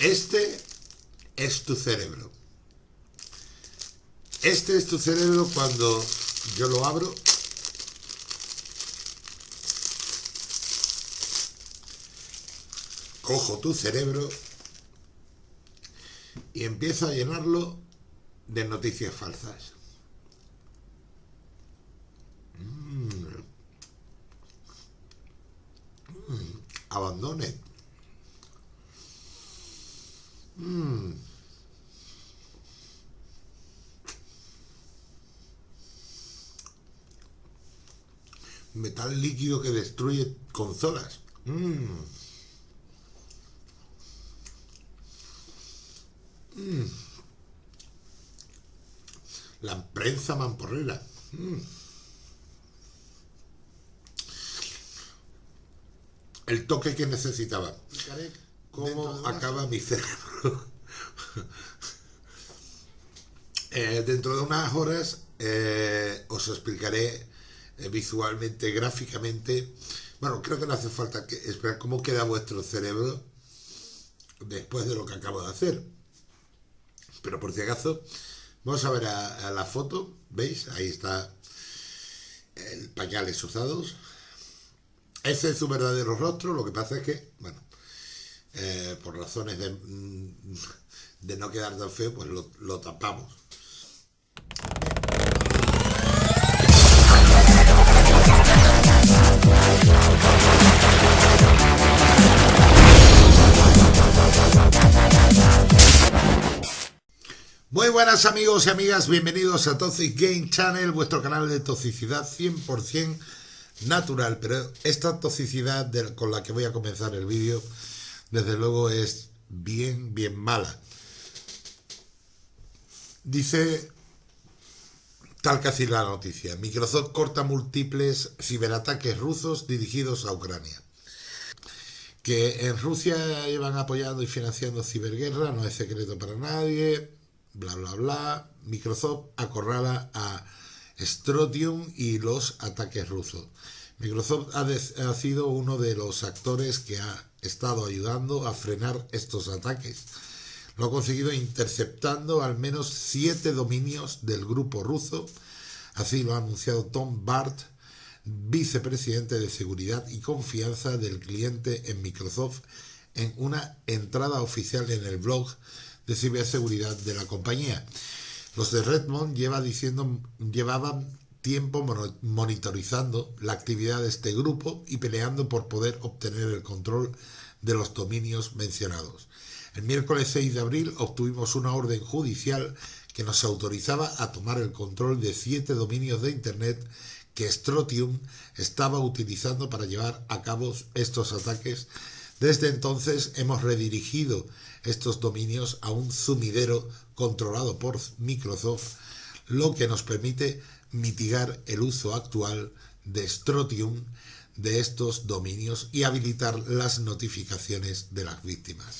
Este es tu cerebro. Este es tu cerebro cuando yo lo abro. Cojo tu cerebro y empiezo a llenarlo de noticias falsas. Mm. Mm. Abandone. Mm. Metal líquido que destruye consolas. La prensa mamporrera. El toque que necesitaba. ¿Cómo acaba mi cerebro? Eh, dentro de unas horas eh, os explicaré eh, visualmente, gráficamente. Bueno, creo que no hace falta que esperar cómo queda vuestro cerebro después de lo que acabo de hacer. Pero por si acaso, vamos a ver a, la foto. ¿Veis? Ahí está el pañales usados. Ese es su verdadero rostro. Lo que pasa es que, bueno, eh, por razones de, mm, de, no quedar tan feo, pues lo tapamos. Muy buenas amigos y amigas, bienvenidos a Toxic Game Channel, vuestro canal de toxicidad 100% natural, pero esta toxicidad con la que voy a comenzar el vídeo, desde luego es bien, bien mala. Dice, tal así la noticia, Microsoft corta múltiples ciberataques rusos dirigidos a Ucrania. Que en Rusia llevan apoyando y financiando ciberguerra, no es secreto para nadie, bla, bla, bla. Microsoft acorrala a Strotium y los ataques rusos. Microsoft ha, ha, sido uno de los actores que ha estado ayudando a frenar estos ataques. Lo ha conseguido interceptando al menos siete dominios del grupo ruso. Así lo ha anunciado Tom Bart, vicepresidente de seguridad y confianza del cliente en Microsoft, en una entrada oficial en el blog de ciberseguridad de la compañía. Los de Redmond lleva diciendo, llevaban tiempo monitorizando la actividad de este grupo y peleando por poder obtener el control de los dominios mencionados. El miércoles 6 de abril obtuvimos una orden judicial que nos autorizaba a tomar el control de siete dominios de Internet que Strotium estaba utilizando para llevar a cabo estos ataques. Desde entonces hemos redirigido estos dominios a un sumidero controlado por Microsoft, lo que nos permite mitigar el uso actual de Strotium de estos dominios y habilitar las notificaciones de las víctimas.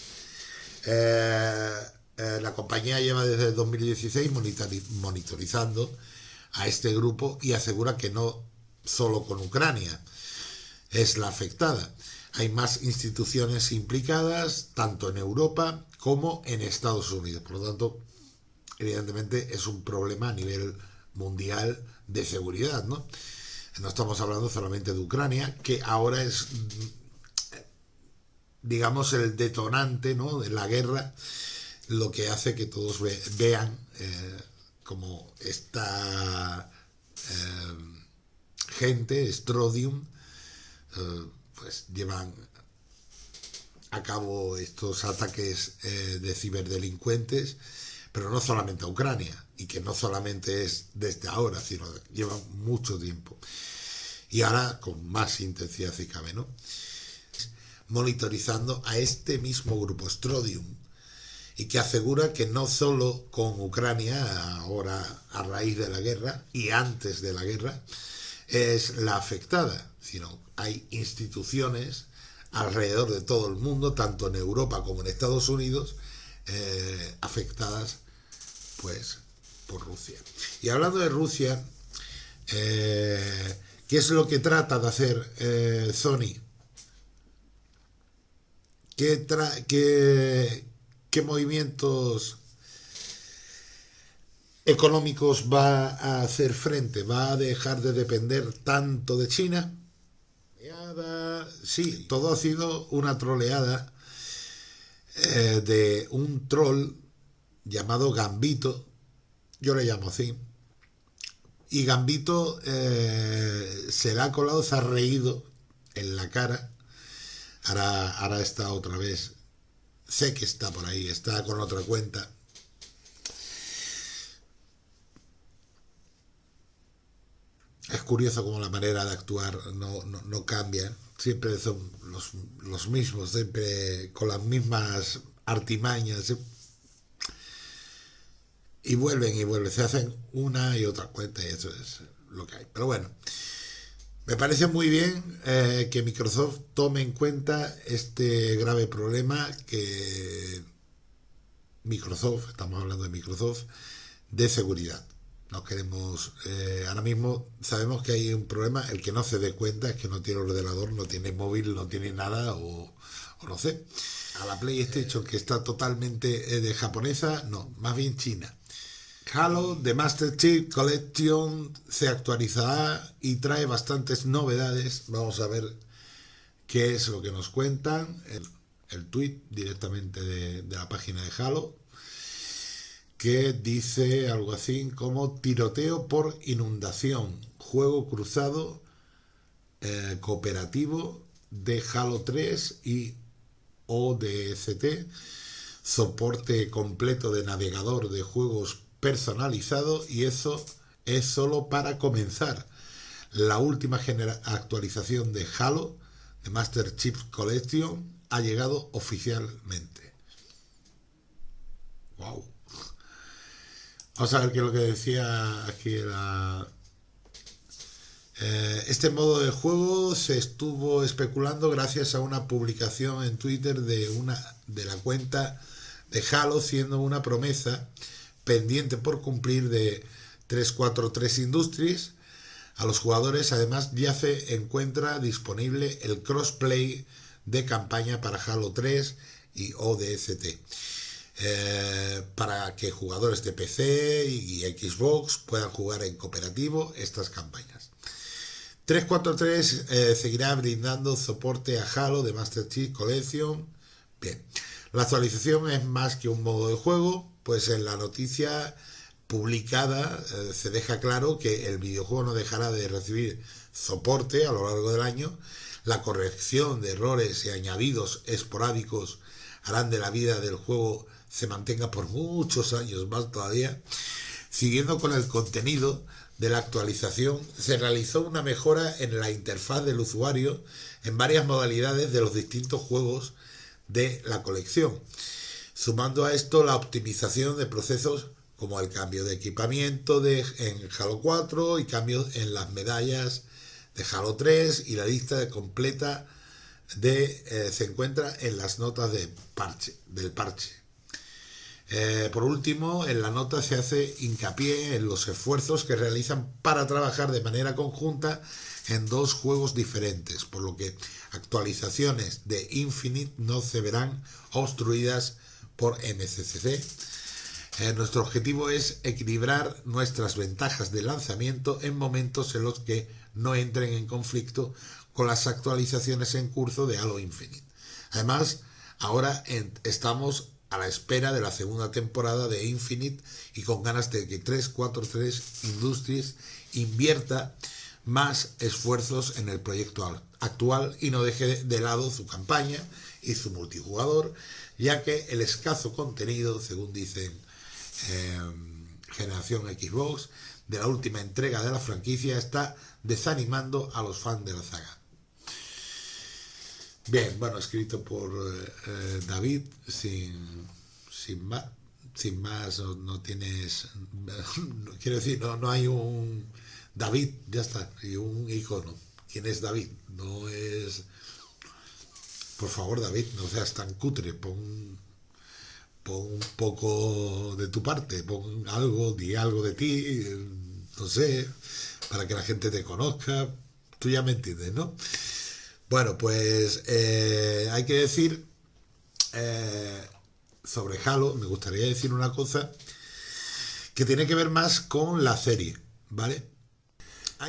Eh, eh, la compañía lleva desde el 2016 monitorizando a este grupo y asegura que no solo con Ucrania es la afectada, hay más instituciones implicadas, tanto en Europa como en Estados Unidos. Por lo tanto, evidentemente es un problema a nivel mundial de seguridad, ¿no? No estamos hablando solamente de Ucrania, que ahora es, digamos, el detonante ¿no? de la guerra, lo que hace que todos vean eh, como esta eh, gente, Strodium, eh, pues llevan a cabo estos ataques eh, de ciberdelincuentes, pero no solamente a Ucrania, y que no solamente es desde ahora, sino lleva mucho tiempo. Y ahora con más intensidad si cabe, ¿no? Monitorizando a este mismo grupo, Strodium, y que asegura que no solo con Ucrania, ahora a raíz de la guerra y antes de la guerra, es la afectada, sino hay instituciones alrededor de todo el mundo, tanto en Europa como en Estados Unidos, eh, afectadas pues por Rusia. Y hablando de Rusia, eh, ¿qué es lo que trata de hacer eh, Sony? ¿Qué, qué movimientos económicos va a hacer frente, va a dejar de depender tanto de China. Sí, todo ha sido una troleada eh, de un troll llamado Gambito, yo le llamo así, y Gambito eh, se le ha colado, se ha reído en la cara, ahora, ahora está otra vez, sé que está por ahí, está con otra cuenta, es curioso como la manera de actuar no, no, cambia. Siempre son los, los, mismos, siempre con las mismas artimañas. Y vuelven y vuelven. Se hacen una y otra cuenta y eso es lo que hay. Pero bueno, me parece muy bien eh, que Microsoft tome en cuenta este grave problema que Microsoft, estamos hablando de Microsoft, de seguridad no queremos eh, ahora mismo sabemos que hay un problema el que no se dé cuenta es que no tiene ordenador no tiene móvil no tiene nada o, no sé. A la PlayStation que está totalmente eh, de japonesa no más bien china. Halo The Master Chief Collection se actualizará y trae bastantes novedades. Vamos a ver qué es lo que nos cuentan. El, el tweet directamente de, de la página de Halo que dice algo así como tiroteo por inundación, juego cruzado eh, cooperativo de Halo 3 y ODST, soporte completo de navegador de juegos personalizado y eso es solo para comenzar. La última actualización de Halo, de Master Chief Collection, ha llegado oficialmente. Wow. Vamos a ver qué es lo que decía aquí la... Eh, este modo de juego se estuvo especulando gracias a una publicación en Twitter de, una, de la cuenta de Halo, siendo una promesa pendiente por cumplir de 343 Industries. A los jugadores además ya se encuentra disponible el crossplay de campaña para Halo 3 y ODST. Eh, para que jugadores de PC y Xbox puedan jugar en cooperativo estas campañas. 343 eh, seguirá brindando soporte a Halo de Master Chief Collection. Bien, la actualización es más que un modo de juego, pues en la noticia publicada eh, se deja claro que el videojuego no dejará de recibir soporte a lo largo del año, la corrección de errores y añadidos esporádicos harán de la vida del juego se mantenga por muchos años más todavía. Siguiendo con el contenido de la actualización, se realizó una mejora en la interfaz del usuario en varias modalidades de los distintos juegos de la colección, sumando a esto la optimización de procesos como el cambio de equipamiento de, en Halo 4 y cambios en las medallas de Halo 3 y la lista completa de, eh, se encuentra en las notas de parche, del parche. Eh, por último, en la nota se hace hincapié en los esfuerzos que realizan para trabajar de manera conjunta en dos juegos diferentes, por lo que actualizaciones de Infinite no se verán obstruidas por MCCC. Eh, nuestro objetivo es equilibrar nuestras ventajas de lanzamiento en momentos en los que no entren en conflicto con las actualizaciones en curso de Halo Infinite. Además, ahora estamos a la espera de la segunda temporada de Infinite y con ganas de que 343 Industries invierta más esfuerzos en el proyecto actual y no deje de lado su campaña y su multijugador, ya que el escaso contenido, según dicen em, Generación Xbox, de la última entrega de la franquicia está desanimando a los fans de la saga. Bien, bueno, escrito por eh, eh, David, sin, sin más, sin más no, tienes, quiero decir, no, no hay un David, ya está, y un icono. ¿Quién es David? No es, por favor David, no seas tan cutre, pon, pon un poco de tu parte, pon algo, di algo de ti, no sé, para que la gente te conozca, tú ya me entiendes, ¿no? Bueno, pues eh, hay que decir, eh, sobre Halo, me gustaría decir una cosa que tiene que ver más con la serie, ¿vale?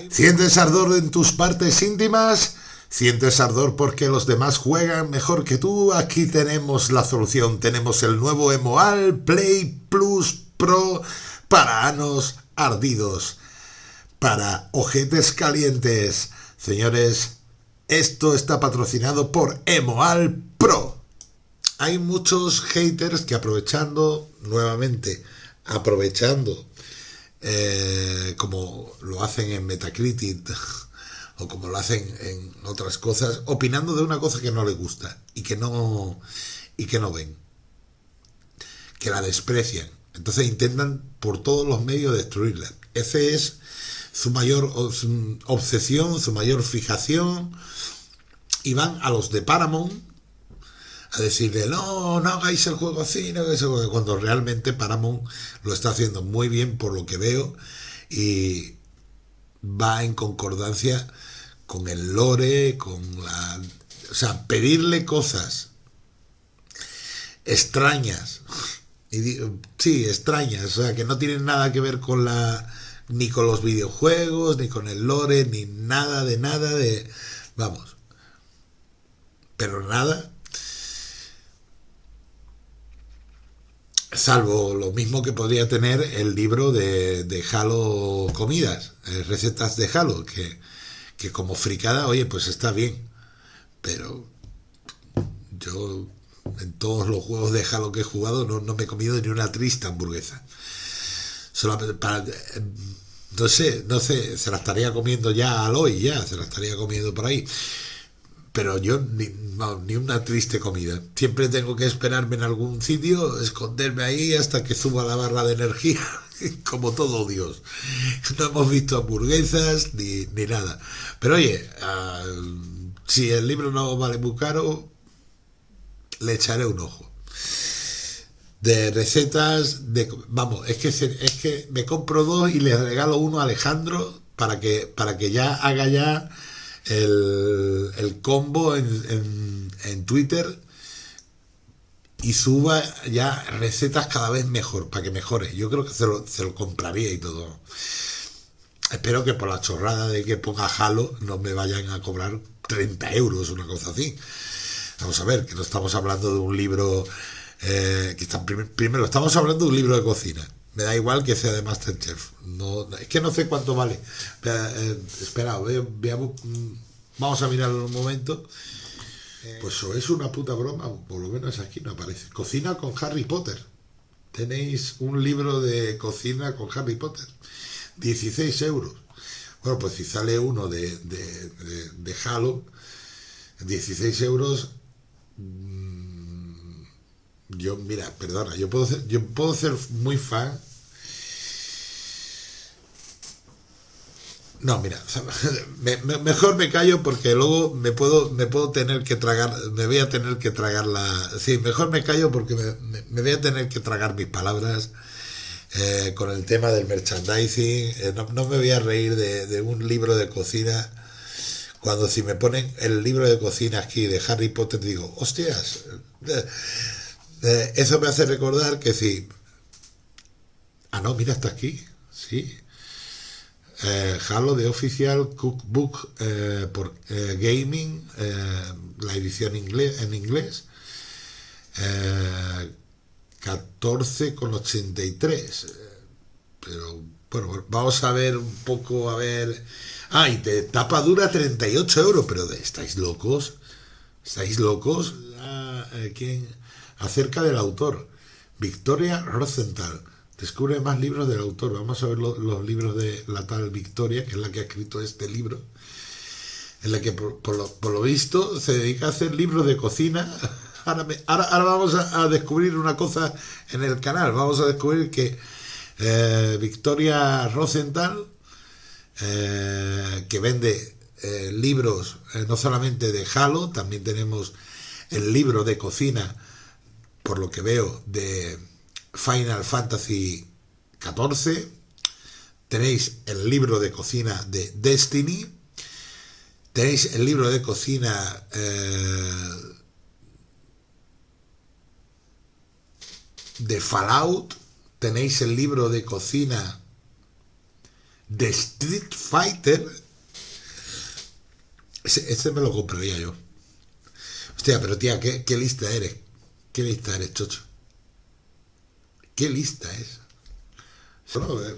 ¿Sientes ardor en tus partes íntimas? ¿Sientes ardor porque los demás juegan mejor que tú? Aquí tenemos la solución. Tenemos el nuevo Emoal Play Plus Pro para anos ardidos, para ojetes calientes. Señores, esto está patrocinado por Emoal Pro. Hay muchos haters que aprovechando nuevamente, aprovechando eh, como lo hacen en Metacritic o como lo hacen en otras cosas, opinando de una cosa que no les gusta y que no y que no ven, que la desprecian. Entonces intentan por todos los medios destruirla. Ese es su mayor obsesión, su mayor fijación. Y van a los de Paramount a decirle, no, no hagáis el juego así, no hagáis cuando realmente Paramount lo está haciendo muy bien por lo que veo y va en concordancia con el lore, con la... O sea, pedirle cosas extrañas, y sí, extrañas, o sea, que no tienen nada que ver con la ni con los videojuegos, ni con el lore, ni nada de nada de... Vamos. Pero nada Salvo lo mismo que podría tener el libro de, de Halo Comidas, eh, recetas de Halo, que, que como fricada, oye, pues está bien. Pero yo en todos los juegos de Halo que he jugado no, no me he comido ni una triste hamburguesa. Para... No sé, no sé, se la estaría comiendo ya al hoy, ya, se la estaría comiendo por ahí pero yo ni, ni, una triste comida. Siempre tengo que esperarme en algún sitio, esconderme ahí hasta que suba la barra de energía, como todo Dios. No hemos visto hamburguesas ni, ni nada. Pero oye, si el libro no vale muy caro, le echaré un ojo. De recetas, de, vamos, es que, es que me compro dos y le regalo uno a Alejandro para que, para que ya haga ya el, combo en, en, Twitter y suba ya recetas cada vez mejor, para que mejore. Yo creo que se lo, se lo compraría y todo. Espero que por la chorrada de que ponga Halo no me vayan a cobrar 30 euros, una cosa así. Vamos a ver, que no estamos hablando de un libro eh, que está primero, estamos hablando de un libro de cocina. Me da igual que sea de Masterchef. No, es que no sé cuánto vale. Eh, espera, veamos, mm, vamos a mirarlo un momento. Pues eso es una puta broma, por lo menos aquí no aparece. Cocina con Harry Potter. Tenéis un libro de cocina con Harry Potter. 16 euros. Bueno, pues si sale uno de, de, de Halo, 16 euros yo, mira, perdona, yo puedo ser, yo puedo ser muy fan. No, mira, mejor me callo porque luego me puedo, me puedo tener que tragar, me voy a tener que tragar la... Sí, mejor me callo porque me, voy a tener que tragar mis palabras eh, con el tema del merchandising. Eh, no, me voy a reír de, de, un libro de cocina cuando si me ponen el libro de cocina aquí de Harry Potter digo, hostias, eh, eso me hace recordar que si... Ah, no, mira, está aquí. Sí. Eh, Halo de Official Cookbook eh, por eh, Gaming, la edición inglés, en inglés. 14,83. Pero bueno, vamos a ver un poco, a ver... Ah, y de tapa dura 38 euros, pero ¿estáis locos? ¿Estáis locos? Ah, ¿Quién? Acerca del autor, Victoria Rosenthal. Descubre más libros del autor. Vamos a ver los libros de la tal Victoria, que es la que ha escrito este libro, en la que por, lo, visto se dedica a hacer libros de cocina. Ahora, ahora, vamos a, descubrir una cosa en el canal. Vamos a descubrir que eh, Victoria Rosenthal, eh, que vende eh, libros no solamente de Halo, también tenemos el libro de cocina por lo que veo, de Final Fantasy XIV. Tenéis el libro de cocina de Destiny. Tenéis el libro de cocina... Eh, de Fallout, tenéis el libro de cocina de Street Fighter. Ese, me lo compraría yo. Hostia, pero tía, ¿qué, qué lista eres? ¿Qué lista eres, chocho? ¿Qué lista es? Eh,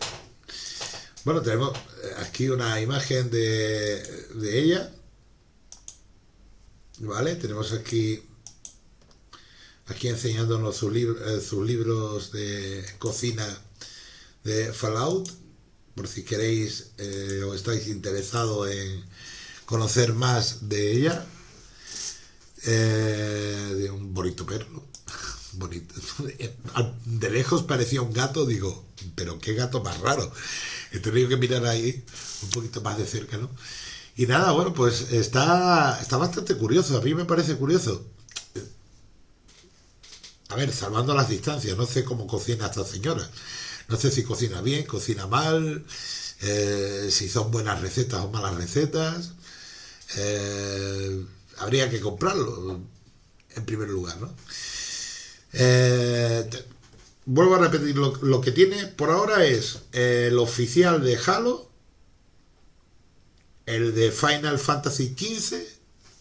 bueno, tenemos aquí una imagen de, de ella. ¿Vale? Tenemos aquí aquí enseñándonos eh, sus libros de cocina de Fallout, por si queréis eh, o estáis interesados en conocer más de ella. Eh, de un bonito perro. Bonito. De lejos parecía un gato, digo, pero qué gato más raro. He tenido que mirar ahí un poquito más de cerca, ¿no? Y nada, bueno, pues está, está bastante curioso. A mí me parece curioso a ver, salvando las distancias, no sé cómo cocina esta señora. No sé si cocina bien, cocina mal, eh, si son buenas recetas o malas recetas. Eh, habría que comprarlo, en primer lugar, ¿no? Eh, vuelvo a repetir, lo, que tiene por ahora es el oficial de Halo, el de Final Fantasy XV,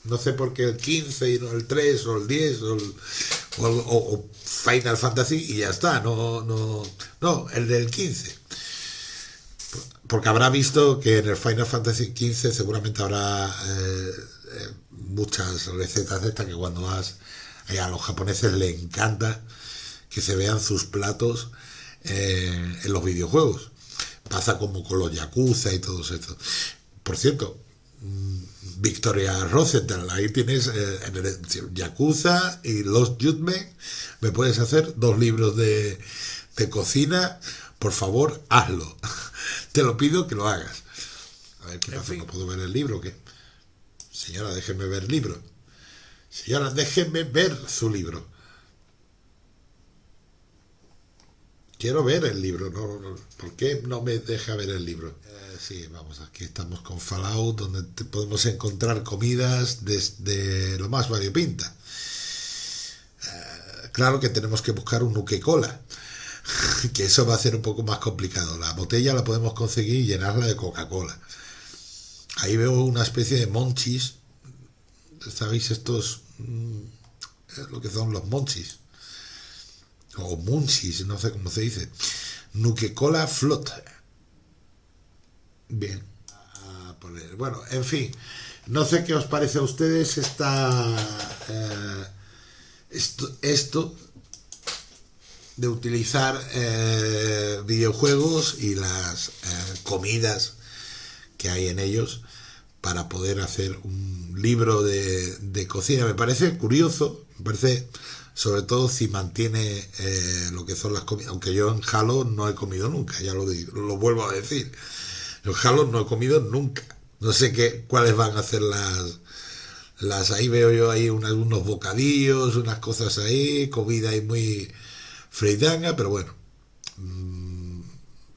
no sé por qué el 15 y no el 3 o el 10 o, o, Final Fantasy y ya está. No, no, no, el del 15. Porque habrá visto que en el Final Fantasy 15 seguramente habrá eh, eh, muchas recetas de estas que cuando vas a los japoneses les encanta que se vean sus platos eh, en los videojuegos. Pasa como con los Yakuza y todo eso. Por cierto, mm, Victoria Rosenthal. Ahí tienes eh, en el Yakuza y Los Judgment. Me puedes hacer dos libros de, cocina. Por favor, hazlo. Te lo pido que lo hagas. A ver qué pasa, no puedo ver el libro. ¿qué? Señora, déjeme ver el libro. Señora, déjeme ver su libro. Quiero ver el libro, ¿no? ¿Por qué no me deja ver el libro? Eh, sí, vamos, aquí estamos con Fallout, donde podemos encontrar comidas desde lo más variopinta. Eh, claro que tenemos que buscar un nuque cola, que eso va a ser un poco más complicado. La botella la podemos conseguir y llenarla de Coca-Cola. Ahí veo una especie de monchis. ¿Sabéis estos? Mm, lo que son los monchis o munchis, no sé cómo se dice, Nuke-Cola Flot. Bien. Bueno, en fin, no sé qué os parece a ustedes esta, eh, esto, de utilizar eh, videojuegos y las eh, comidas que hay en ellos para poder hacer un libro de, de cocina. Me parece curioso, me parece sobre todo si mantiene eh, lo que son las comidas, aunque yo en Halo no he comido nunca, ya lo, digo, lo vuelvo a decir, en Halo no he comido nunca, no sé qué, cuáles van a ser las, las ahí veo yo ahí unas, unos bocadillos, unas cosas ahí, comida ahí muy freidanga, pero bueno, mm,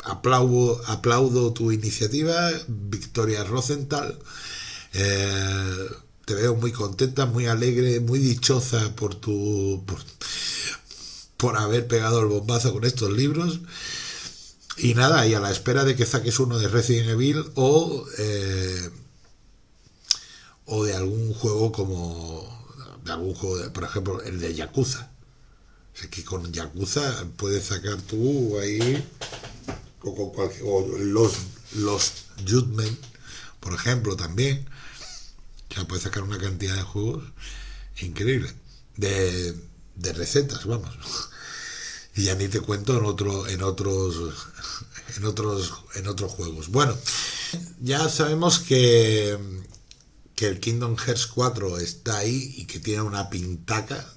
aplaudo, aplaudo tu iniciativa, Victoria Rosenthal, eh, te veo muy contenta, muy alegre, muy dichosa por tu por, haber pegado el bombazo con estos libros. Y nada, y a la espera de que saques uno de Resident Evil o eh, o de algún juego como de algún juego, por ejemplo, el de Yakuza. O que con Yakuza puedes sacar tú ahí o o los los Judgment, por ejemplo, también ya puede sacar una cantidad de juegos increíble. De, de recetas, vamos. Y ya ni te cuento en otro, en otros, en otros, en otros juegos. Bueno, ya sabemos que, que el Kingdom Hearts 4 está ahí y que tiene una pintaca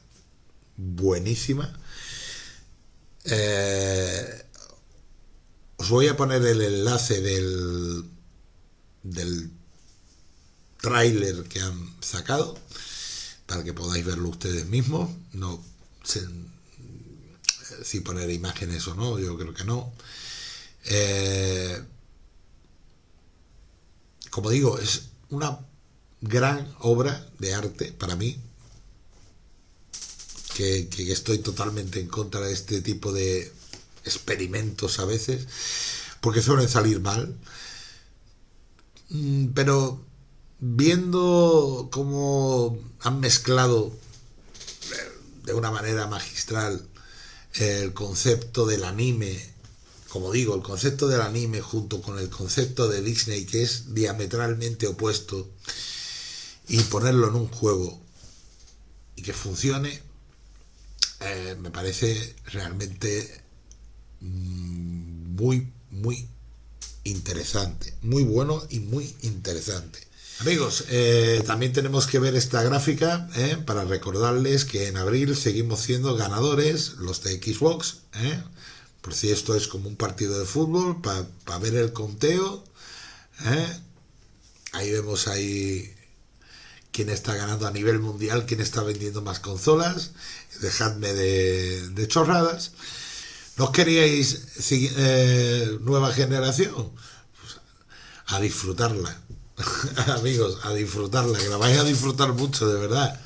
buenísima. Eh, os voy a poner el enlace del, del tráiler que han sacado para que podáis verlo ustedes mismos. No sé si poner imágenes o no, yo creo que no. Eh, como digo, es una gran obra de arte para mí que estoy totalmente en contra de este tipo de experimentos a veces, porque suelen salir mal. Mm, pero viendo cómo han mezclado de una manera magistral el concepto del anime, como digo, el concepto del anime junto con el concepto de Disney, que es diametralmente opuesto, y ponerlo en un juego y que funcione, eh, me parece realmente muy, muy interesante, muy bueno y muy interesante. Amigos, eh, también tenemos que ver esta gráfica eh, para recordarles que en abril seguimos siendo ganadores los de Xbox. Eh, por si esto es como un partido de fútbol, para ver el conteo. Ahí vemos ahí quién está ganando a nivel mundial, quién está vendiendo más consolas. Dejadme de, de chorradas. ¿No queríais nueva generación? Pues a disfrutarla. amigos, a disfrutarla, que la vais a disfrutar mucho, de verdad.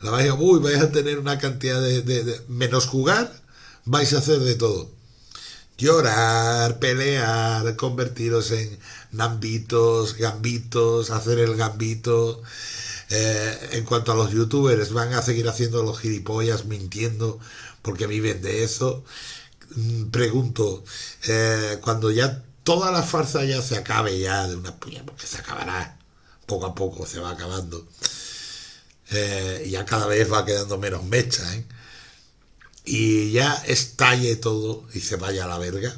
La vais a, uy, vais a tener una cantidad de, menos jugar, vais a hacer de todo. Llorar, pelear, convertiros en nambitos, gambitos, hacer el gambito. Eh, en cuanto a los youtubers, van a seguir haciendo los gilipollas, mintiendo, porque viven de eso. Mm, pregunto, eh, cuando ya toda la farsa ya se acabe ya de una puña, porque se acabará, poco a poco se va acabando. Eh, ya cada vez va quedando menos mecha, ¿eh? Y ya estalle todo y se vaya a la verga.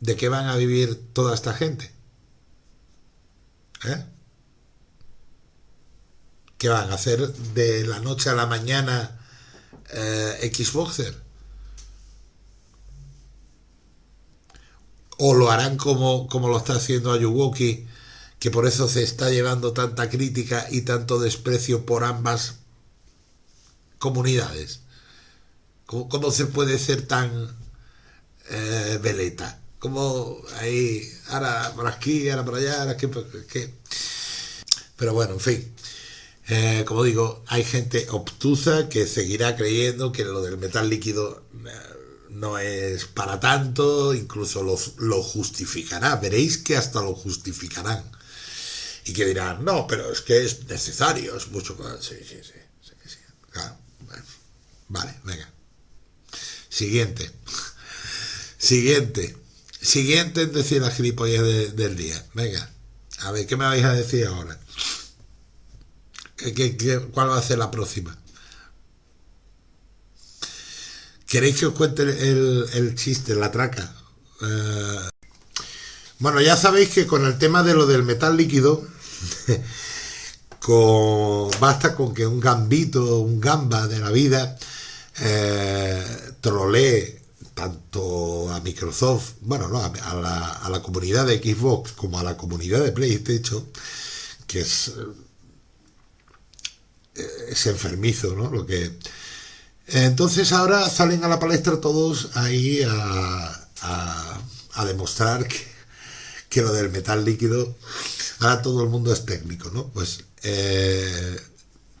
¿De qué van a vivir toda esta gente? ¿Eh? ¿Qué van a hacer de la noche a la mañana eh, Xboxer? O lo harán como, como lo está haciendo Ayuwoki, que por eso se está llevando tanta crítica y tanto desprecio por ambas comunidades. ¿Cómo, se puede ser tan eh, veleta? Como ahí, ahora por aquí, ahora por allá, ahora que... Pero bueno, en fin. Eh, como digo, hay gente obtusa que seguirá creyendo que lo del metal líquido eh, no es para tanto, incluso lo, lo justificará, veréis que hasta lo justificarán. Y que dirán, no, pero es que es necesario, es mucho más. Sí, sí, sí, sí, Claro. Vale, venga. Siguiente. Siguiente. Siguiente en decir la gilipollez del día. Venga. A ver, ¿qué me vais a decir ahora? ¿Qué, qué, cuál va a ser la próxima? ¿Queréis que os cuente el, chiste, la traca? Eh, bueno, ya sabéis que con el tema de lo del metal líquido, basta con que un gambito, un gamba de la vida, eh, trolee tanto a Microsoft, bueno, no, a, la, a, la, comunidad de Xbox como a la comunidad de PlayStation, que es, eh, es enfermizo, ¿no? Lo que entonces ahora salen a la palestra todos ahí a, demostrar que, lo del metal líquido, ahora todo el mundo es técnico, ¿no? Pues eh,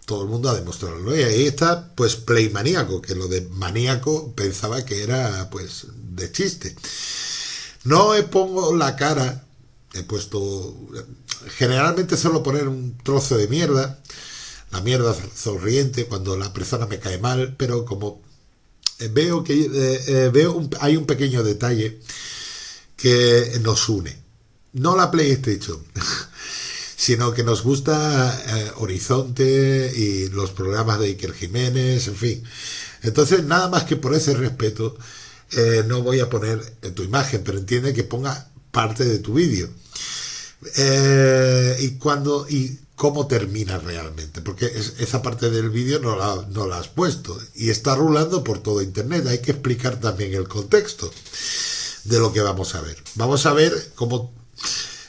todo el mundo a demostrarlo. Y ahí está, pues, Play Maníaco, que lo de maníaco pensaba que era, pues, de chiste. No me pongo la cara, he puesto, generalmente suelo poner un trozo de mierda, la mierda sonriente cuando la persona me cae mal, pero como eh, veo que eh, eh, veo hay un pequeño detalle que nos une. No la PlayStation, sino que nos gusta Horizonte y los programas de Iker Jiménez, en fin. Entonces, nada más que por ese respeto, no voy a poner tu imagen, pero entiende que ponga parte de tu vídeo. y cuando y cómo termina realmente, porque esa parte del vídeo no la, no la has puesto y está rulando por todo internet. Hay que explicar también el contexto de lo que vamos a ver. Vamos a ver cómo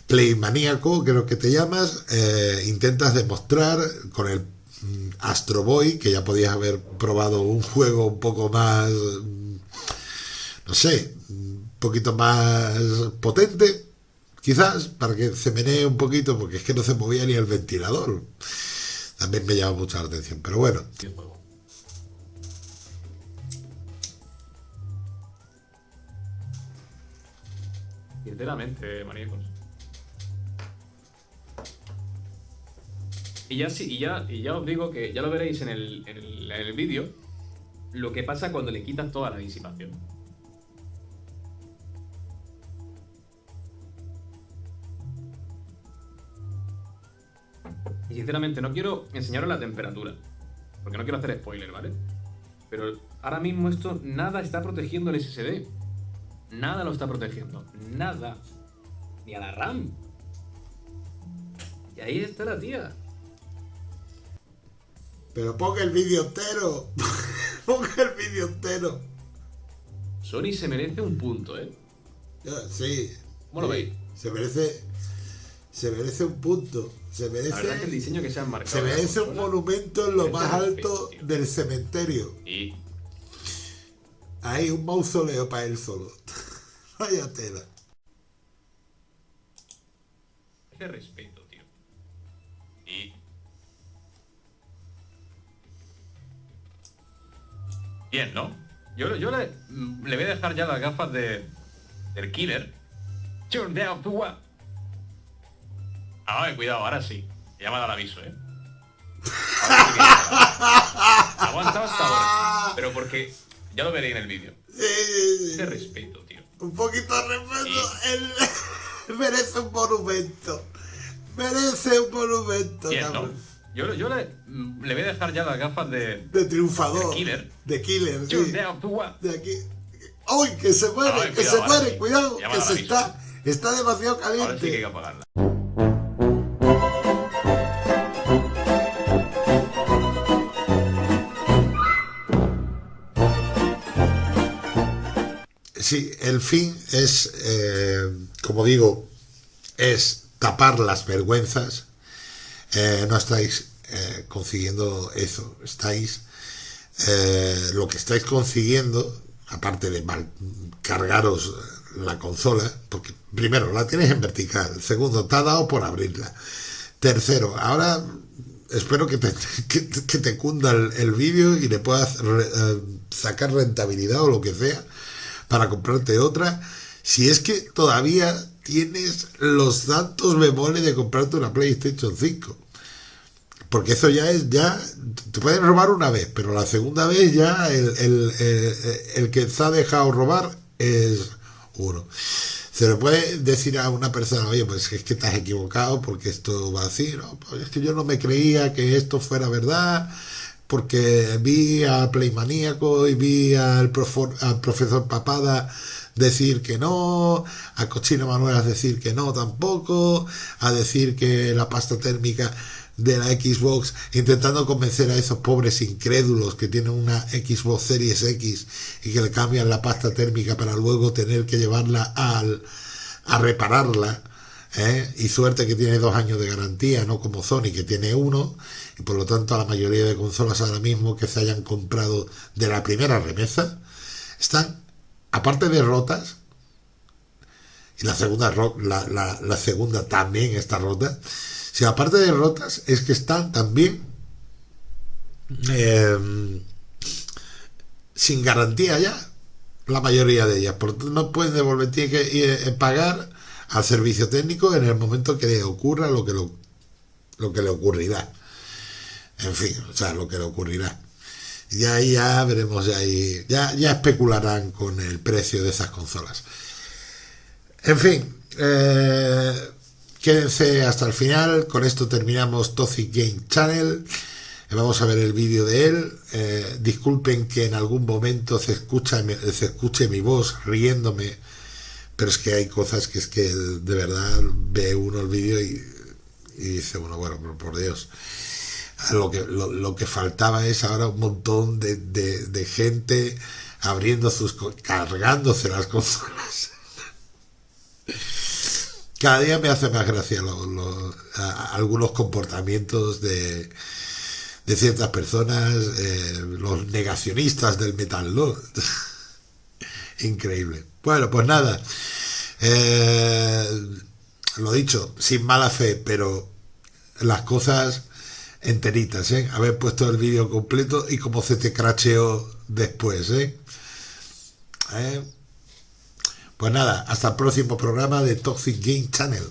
Playmaníaco, creo que te llamas, eh, intentas demostrar con el mm, Astro Boy, que ya podías haber probado un juego un poco más, mm, no sé, un poquito más potente, Quizás para que se menee un poquito, porque es que no se movía ni el ventilador. También me llama mucho la atención, pero bueno. Sinceramente, eh, maníacos. Y ya, sí, y ya, y ya os digo que ya lo veréis en el, en el, en el vídeo, lo que pasa cuando le quitas toda la disipación. Y sinceramente no quiero enseñaros la temperatura, porque no quiero hacer spoiler, ¿vale? Pero ahora mismo esto nada está protegiendo el SSD. Nada lo está protegiendo. Nada. Ni a la RAM. Y ahí está la tía. Pero ponga el vídeo entero. ponga el vídeo entero. Sony se merece un punto, ¿eh? sí. ¿Cómo lo veis? Se merece. Se merece un punto. Se merece. El diseño que se han marcado. Se merece un monumento en lo más alto del cementerio. Y. Ahí, un mausoleo para él solo. Vaya tela. Qué respeto, tío. Y. Bien, ¿no? Yo, yo le, le, voy a dejar ya las gafas de, del killer. Turn down to what? Ah, cuidado, ahora sí. Ya me ha dado el aviso, ¿eh? Aguanta hasta ahora. Pero porque ya lo veréis en el vídeo. Qué respeto, tío. Un poquito de respeto. Él merece un monumento. Merece un monumento, ¿no? Yo, yo le, le, voy a dejar ya las gafas de... De triunfador. De killer. De killer, sí. De, aquí. ¡Uy, que se muere! Ay, que se muere! Sí. Cuidado, que se está... Está demasiado caliente. Ahora sí que hay que apagarla. Sí, el fin es, eh, como digo, es tapar las vergüenzas. Eh, no estáis eh, consiguiendo eso. Estáis, lo que estáis consiguiendo, aparte de mal, cargaros la consola, porque primero la tienes en vertical, segundo, te ha dado por abrirla. Tercero, ahora espero que te, que, te cunda el, el vídeo y le puedas sacar rentabilidad o lo que sea para comprarte otra, si es que todavía tienes los datos bemoles de comprarte una PlayStation 5. Porque eso ya es, ya, te pueden robar una vez, pero la segunda vez ya el, el, que se ha dejado robar es uno. Se le puede decir a una persona, oye, pues es que estás equivocado porque esto va así, ¿no? Pues es que yo no me creía que esto fuera verdad, porque vi a Playmaníaco y vi al, profesor Papada decir que no, a Cochino Manuelas decir que no tampoco, a decir que la pasta térmica de la Xbox, intentando convencer a esos pobres incrédulos que tienen una Xbox Series X y que le cambian la pasta térmica para luego tener que llevarla al, a repararla. ¿eh? Y suerte que tiene dos años de garantía, no como Sony que tiene uno y por lo tanto la mayoría de consolas ahora mismo que se hayan comprado de la primera remesa están, aparte de rotas, y la segunda, la, la, segunda también está rota, si aparte de rotas es que están también em, sin garantía ya, la mayoría de ellas, por no pueden devolver, tienen que eh, pagar al servicio técnico en el momento que le ocurra lo que, lo, lo que le ocurrirá. En fin, o sea, lo que le ocurrirá. Y ahí ya veremos, ya, ahí, ya, ya especularán con el precio de esas consolas. En fin, eh, quédense hasta el final. Con esto terminamos Toxic Game Channel. Vamos a ver el vídeo de él. Eh, disculpen que en algún momento se, escucha, se escuche mi voz riéndome, pero es que hay cosas que es que de verdad ve uno el vídeo y, dice, bueno, bueno, por Dios lo que, lo, que faltaba es ahora un montón de, de, gente abriendo sus cargándose las consolas cada día me hace más gracia algunos comportamientos de, de ciertas personas eh, los negacionistas del metal ¿no? increíble bueno pues nada eh, lo dicho sin mala fe pero las cosas enteritas, ¿eh? Haber puesto el vídeo completo y cómo se te cracheó después, ¿eh? ¿eh? Pues nada, hasta el próximo programa de Toxic Game Channel.